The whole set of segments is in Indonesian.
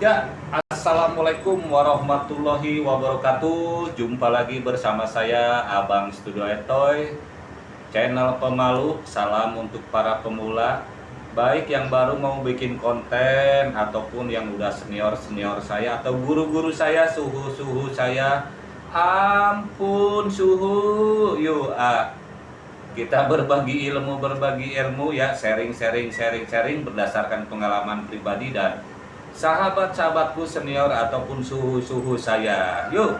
Ya, Assalamualaikum warahmatullahi wabarakatuh. Jumpa lagi bersama saya Abang Studio Etoy. Channel pemalu, salam untuk para pemula. Baik yang baru mau bikin konten Ataupun yang udah senior-senior saya Atau guru-guru saya, suhu-suhu saya. Ampun suhu. Yuk, ah, kita berbagi ilmu berbagi ilmu ya. Sharing sharing sharing sharing berdasarkan pengalaman pribadi dan sahabat-sahabatku senior ataupun suhu-suhu saya. Yuk,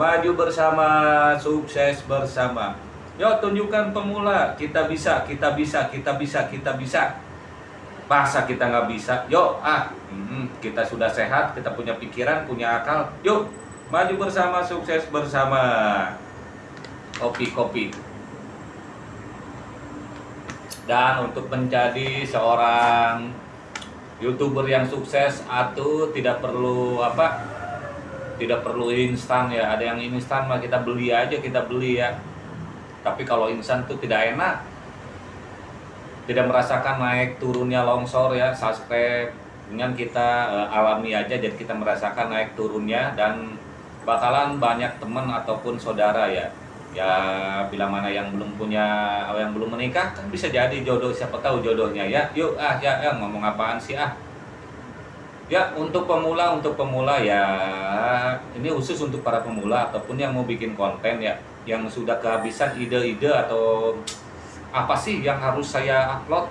maju bersama, sukses bersama. Yuk, tunjukkan pemula, kita bisa, kita bisa, kita bisa, kita bisa. Masa kita nggak bisa? Yuk, ah, kita sudah sehat, kita punya pikiran, punya akal. Yuk, maju bersama, sukses bersama. Kopi-kopi. Dan untuk menjadi seorang youtuber yang sukses atau tidak perlu apa tidak perlu instan ya. Ada yang instan mah kita beli aja kita beli ya. Tapi kalau instan tuh tidak enak. Tidak merasakan naik turunnya longsor ya subscribe. Dengan kita uh, alami aja jadi kita merasakan naik turunnya dan bakalan banyak teman ataupun saudara ya ya bila mana yang belum punya yang belum menikah kan bisa jadi jodoh siapa tahu jodohnya. Ya yuk ah ya, ya ngomong apaan sih ah? Ya untuk pemula untuk pemula ya ini khusus untuk para pemula ataupun yang mau bikin konten ya yang sudah kehabisan ide-ide atau apa sih yang harus saya upload.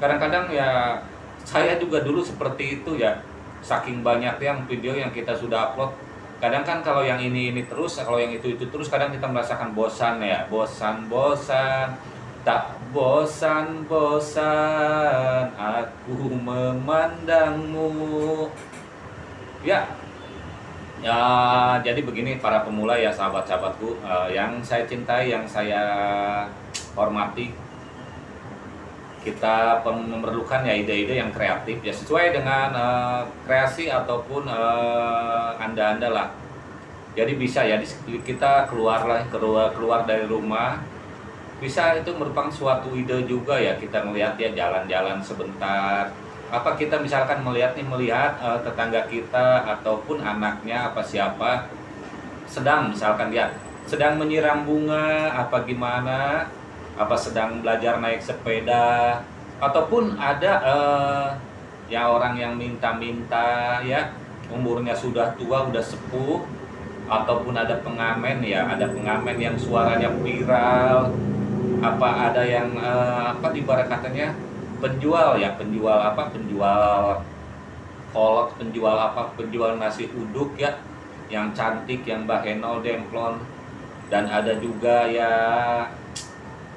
Kadang-kadang ya saya juga dulu seperti itu ya. Saking banyak yang video yang kita sudah upload kadang kan kalau yang ini ini terus kalau yang itu itu terus kadang kita merasakan bosan ya. Bosan bosan tak bosan bosan. Aku memandangmu. Ya. Ya jadi begini para pemula ya sahabat-sahabatku uh, yang saya cintai yang saya hormati kita memerlukan ya ide-ide yang kreatif ya sesuai dengan uh, kreasi ataupun uh, anda-anda lah. Jadi bisa ya kita keluar keluar keluar dari rumah. Bisa itu merupakan suatu ide juga ya kita melihat ya jalan-jalan sebentar. Apa kita misalkan melihat nih melihat uh, tetangga kita ataupun anaknya apa siapa sedang misalkan dia sedang menyiram bunga apa gimana apa sedang belajar naik sepeda ataupun ada uh, ya orang yang minta-minta ya umurnya sudah tua udah sepuh ataupun ada pengamen ya ada pengamen yang suaranya viral apa ada yang uh, apa di barat katanya penjual ya penjual apa penjual kolak penjual apa penjual nasi uduk ya yang cantik yang bahenol demplon dan ada juga ya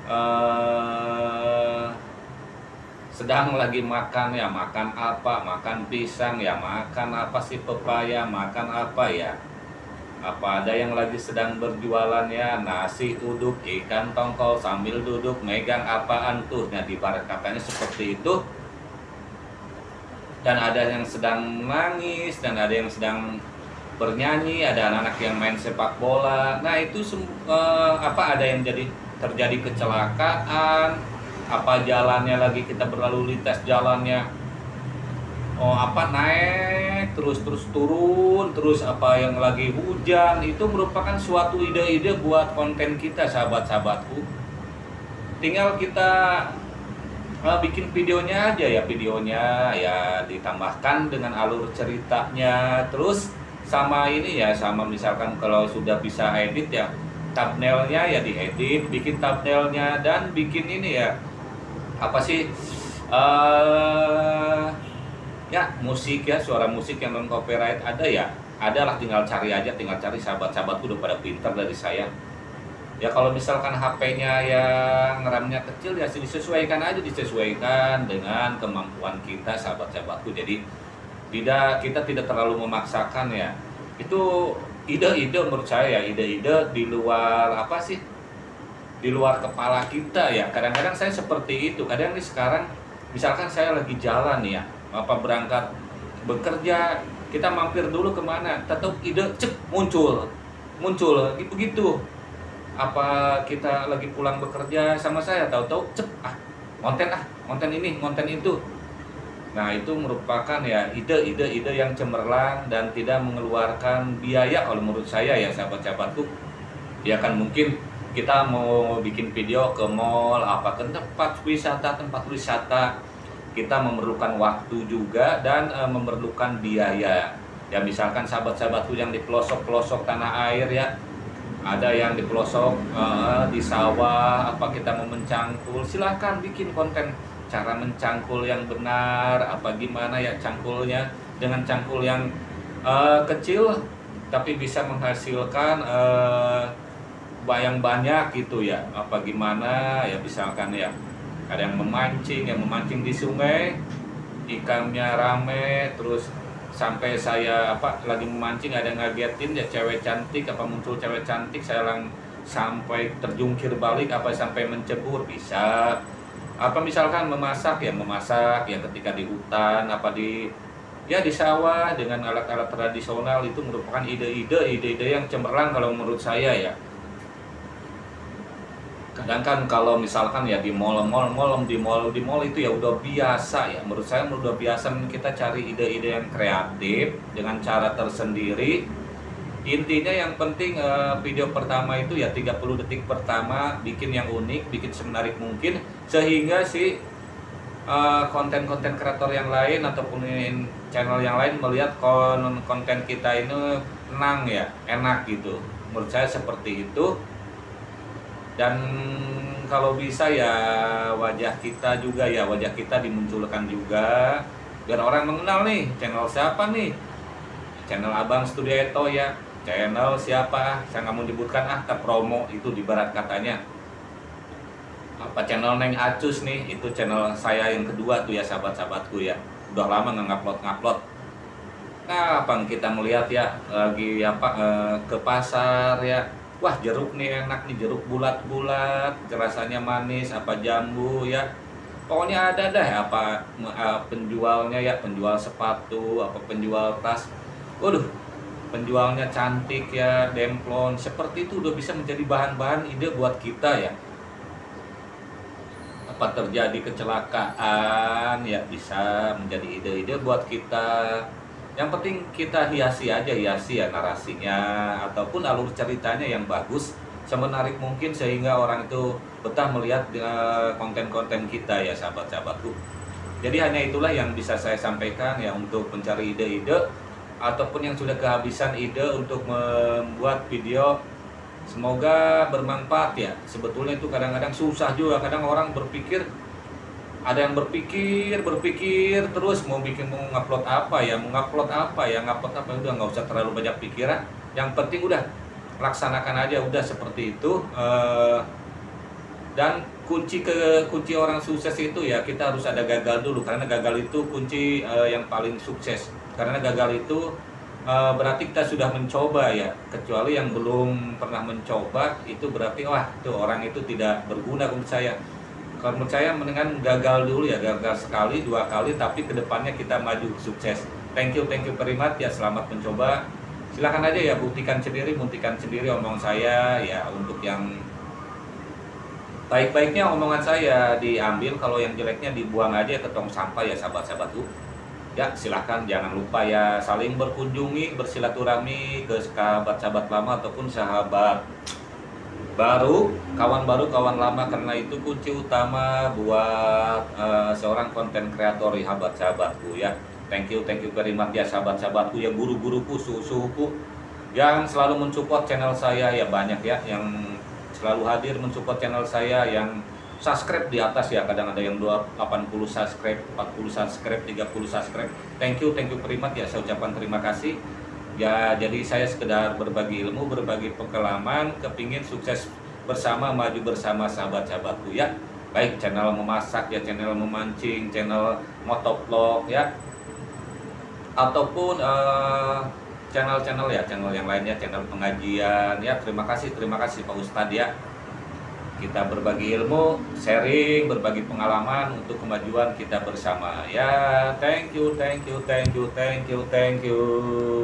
uh, sedang lagi makan ya makan apa? Makan pisang ya makan apa sih pepaya? Makan apa ya? Apa ada yang lagi sedang berjualan ya? Nasi uduk ikan tongkol sambil duduk megang apaan tuh? Nah di barat katanya seperti itu. Dan ada yang sedang nangis dan ada yang sedang bernyanyi ada anak-anak yang main sepak bola. Nah itu uh, apa ada yang jadi terjadi kecelakaan apa jalannya lagi kita berlalu lintas jalannya oh apa naik terus terus turun terus apa yang lagi hujan itu merupakan suatu ide-ide buat konten kita sahabat-sahabatku. Tinggal kita uh, bikin videonya aja ya videonya ya ditambahkan dengan alur ceritanya. Terus sama ini ya sama misalkan kalau sudah bisa edit ya thumbnailnya ya diedit bikin thumbnailnya dan bikin ini ya apa sih uh, ya musik ya suara musik yang non copyright ada ya adalah tinggal cari aja tinggal cari sahabat-sahabatku udah pada pinter dari saya. Ya kalau misalkan HP-nya yang RAM-nya kecil ya disesuaikan aja disesuaikan dengan kemampuan kita sahabat-sahabatku. Jadi tidak kita tidak terlalu memaksakan ya. Itu ide-ide menurut saya ya ide-ide di luar apa sih di luar kepala kita ya. Kadang-kadang saya seperti itu. Kadang nih sekarang misalkan saya lagi jalan ya apa berangkat bekerja kita mampir dulu ke mana tetap ide cek muncul. Muncul begitu. Apa kita lagi pulang bekerja sama saya tahu-tahu cep ah konten ah konten ini konten itu Nah, itu merupakan ya ide-ide-ide yang cemerlang dan tidak mengeluarkan biaya kalau menurut saya ya sahabat-sahabatku. Ya kan mungkin kita mau bikin video ke mall, apa ke tempat wisata, tempat wisata, kita memerlukan waktu juga dan e, memerlukan biaya. Ya misalkan sahabat-sahabatku yang di pelosok-pelosok tanah air ya, ada yang di pelosok uh, di sawah apa kita mau mencangkul silahkan bikin konten cara mencangkul yang benar apa gimana ya cangkulnya. Dengan cangkul yang uh, kecil tapi bisa menghasilkan uh, bayang banyak gitu ya. Apa gimana ya misalkan ya ada yang memancing yang memancing di sungai ikannya rame terus sampai saya apa lagi memancing ada yang ngagetin ya cewek cantik apa muncul cewek cantik saya lang sampai terjungkir balik apa sampai mencebur bisa apa misalkan memasak ya memasak ya ketika di hutan apa di ya di sawah dengan alat-alat tradisional itu merupakan ide-ide ide-ide yang cemerlang kalau menurut saya ya. Kadang kan kalau misalkan ya di mall mall mall di mall di mall itu ya udah biasa ya. Menurut saya udah biasa kita cari ide-ide yang kreatif dengan cara tersendiri intinya yang penting uh, video pertama itu ya 30 detik pertama bikin yang unik bikin semenarik mungkin sehingga si uh, konten-konten kreator yang lain ataupun channel yang lain melihat kon konten kita ini tenang ya enak gitu. Menurut saya seperti itu. Dan kalau bisa ya wajah kita juga ya wajah kita dimunculkan juga biar orang mengenal nih channel siapa nih? Channel abang Studieto ya channel siapa? Saya nggak mau menyebutkan ah promo. Itu di barat katanya. Apa channel Neng Acus nih? Itu channel saya yang kedua tuh ya sahabat-sahabatku ya. Udah lama nggak ngupload ngupload kapan kita melihat ya? Lagi apa eh, ke pasar ya? Wah jeruk nih enak nih jeruk bulat-bulat rasanya manis apa jambu ya? Pokoknya ada deh apa uh, penjualnya ya penjual sepatu apa penjual tas. Waduh penjualnya cantik ya demplon seperti itu udah bisa menjadi bahan-bahan ide buat kita ya. Apa terjadi kecelakaan ya bisa menjadi ide-ide buat kita. Yang penting kita hiasi aja hiasi ya narasinya ataupun alur ceritanya yang bagus semenarik mungkin sehingga orang itu betah melihat eh, konten-konten kita ya sahabat-sahabatku. Jadi hanya itulah yang bisa saya sampaikan ya untuk mencari ide-ide ataupun yang sudah kehabisan ide untuk membuat video semoga bermanfaat ya. Sebetulnya itu kadang-kadang susah juga. Kadang orang berpikir ada yang berpikir berpikir terus mau bikin mau ngupload apa ya mau ngupload apa ya ngupload apa udah nggak usah terlalu banyak pikiran. Yang penting udah laksanakan aja udah seperti itu uh, dan kunci ke kunci orang sukses itu ya kita harus ada gagal dulu. Karena gagal itu kunci uh, yang paling sukses karena gagal itu uh, berarti kita sudah mencoba ya. Kecuali yang belum pernah mencoba itu berarti wah tuh orang itu tidak berguna untuk saya. Kalau menurut saya mendingan gagal dulu ya gagal sekali dua kali tapi ke depannya kita maju sukses. Thank you thank you very much ya selamat mencoba. Silahkan aja ya buktikan sendiri buktikan sendiri omong saya ya untuk yang baik-baiknya omongan saya diambil kalau yang jeleknya dibuang aja ke tong sampah ya sahabat-sahabatku ya silahkan jangan lupa ya saling berkunjungi bersilaturahmi ke sahabat-sahabat lama ataupun sahabat baru kawan baru kawan lama. Karena itu kunci utama buat uh, seorang konten kreator sahabat-sahabatku ya. Thank you thank you very much ya sahabat-sahabatku ya guru-guruku suhu-suhuku yang selalu mensupport channel saya ya banyak ya yang selalu hadir mensupport channel saya yang subscribe di atas ya. Kadang ada yang 80 subscribe 40 subscribe 30 subscribe. Thank you thank you much ya. Saya ucapkan terima kasih. Ya jadi saya sekedar berbagi ilmu berbagi pengalaman kepingin sukses bersama maju bersama sahabat-sahabatku ya. Baik channel memasak ya channel memancing channel motovlog ya. Ataupun eh, channel-channel ya channel yang lainnya channel pengajian ya. Terima kasih terima kasih Pak Ustadz ya kita berbagi ilmu, sharing, berbagi pengalaman untuk kemajuan kita bersama. Ya, thank you, thank you, thank you, thank you, thank you.